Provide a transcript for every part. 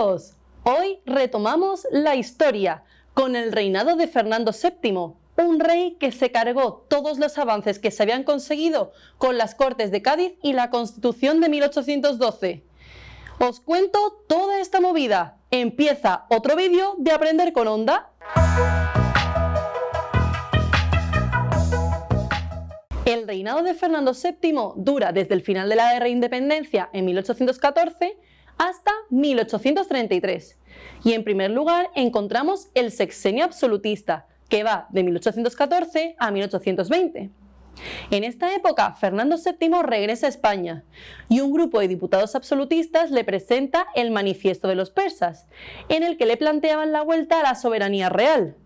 Hoy retomamos la historia con el reinado de Fernando VII, un rey que se cargó todos los avances que se habían conseguido con las Cortes de Cádiz y la Constitución de 1812. Os cuento toda esta movida. Empieza otro vídeo de Aprender con Onda. El reinado de Fernando VII dura desde el final de la Guerra de Independencia en 1814 hasta 1833. Y en primer lugar encontramos el sexenio absolutista, que va de 1814 a 1820. En esta época, Fernando VII regresa a España y un grupo de diputados absolutistas le presenta el Manifiesto de los Persas, en el que le planteaban la vuelta a la soberanía real.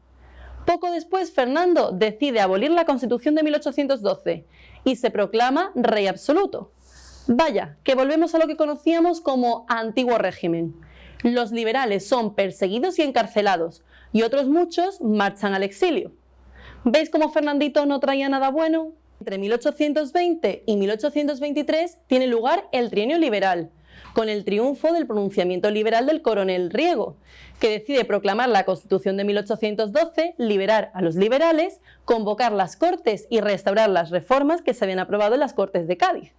Poco después, Fernando decide abolir la Constitución de 1812 y se proclama rey absoluto. Vaya, que volvemos a lo que conocíamos como antiguo régimen. Los liberales son perseguidos y encarcelados, y otros muchos marchan al exilio. ¿Veis cómo Fernandito no traía nada bueno? Entre 1820 y 1823 tiene lugar el trienio liberal, con el triunfo del pronunciamiento liberal del coronel Riego, que decide proclamar la Constitución de 1812, liberar a los liberales, convocar las Cortes y restaurar las reformas que se habían aprobado en las Cortes de Cádiz.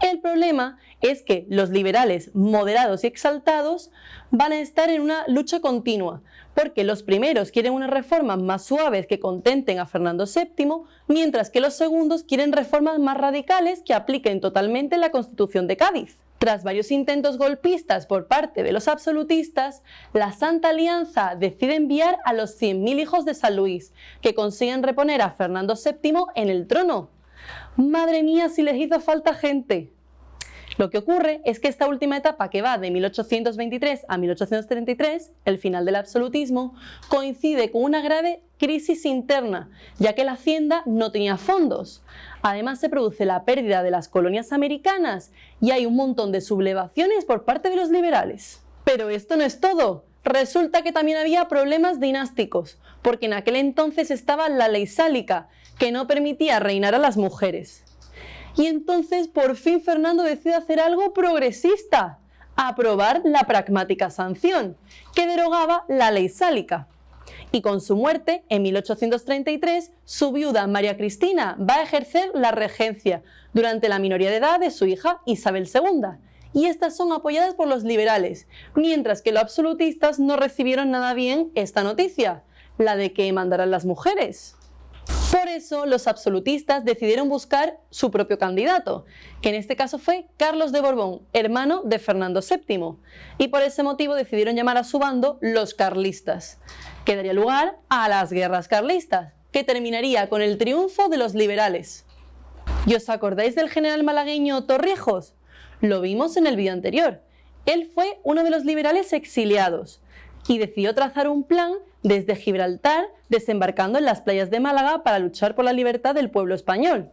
El problema es que los liberales moderados y exaltados van a estar en una lucha continua, porque los primeros quieren unas reformas más suaves que contenten a Fernando VII, mientras que los segundos quieren reformas más radicales que apliquen totalmente la Constitución de Cádiz. Tras varios intentos golpistas por parte de los absolutistas, la Santa Alianza decide enviar a los 100.000 hijos de San Luis, que consiguen reponer a Fernando VII en el trono. Madre mía, si les hizo falta gente. Lo que ocurre es que esta última etapa que va de 1823 a 1833, el final del absolutismo, coincide con una grave crisis interna, ya que la hacienda no tenía fondos. Además se produce la pérdida de las colonias americanas y hay un montón de sublevaciones por parte de los liberales. Pero esto no es todo. Resulta que también había problemas dinásticos, porque en aquel entonces estaba la ley sálica, que no permitía reinar a las mujeres. Y entonces por fin Fernando decide hacer algo progresista, aprobar la pragmática sanción, que derogaba la ley sálica. Y con su muerte, en 1833, su viuda María Cristina va a ejercer la regencia durante la minoría de edad de su hija Isabel II, y estas son apoyadas por los liberales, mientras que los absolutistas no recibieron nada bien esta noticia, la de que mandarán las mujeres. Por eso los absolutistas decidieron buscar su propio candidato, que en este caso fue Carlos de Borbón, hermano de Fernando VII, y por ese motivo decidieron llamar a su bando los carlistas, que daría lugar a las guerras carlistas, que terminaría con el triunfo de los liberales. ¿Y os acordáis del general malagueño Torrijos? Lo vimos en el vídeo anterior. Él fue uno de los liberales exiliados y decidió trazar un plan desde Gibraltar, desembarcando en las playas de Málaga para luchar por la libertad del pueblo español.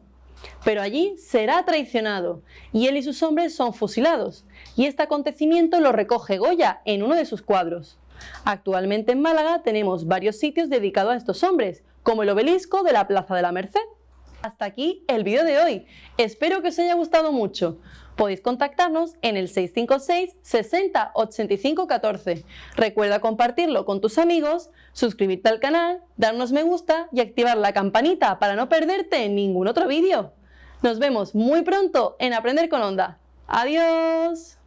Pero allí será traicionado y él y sus hombres son fusilados, y este acontecimiento lo recoge Goya en uno de sus cuadros. Actualmente en Málaga tenemos varios sitios dedicados a estos hombres, como el obelisco de la Plaza de la Merced. Hasta aquí el vídeo de hoy. Espero que os haya gustado mucho. Podéis contactarnos en el 656 60 85 14. Recuerda compartirlo con tus amigos, suscribirte al canal, darnos me gusta y activar la campanita para no perderte ningún otro vídeo. Nos vemos muy pronto en Aprender con Onda. ¡Adiós!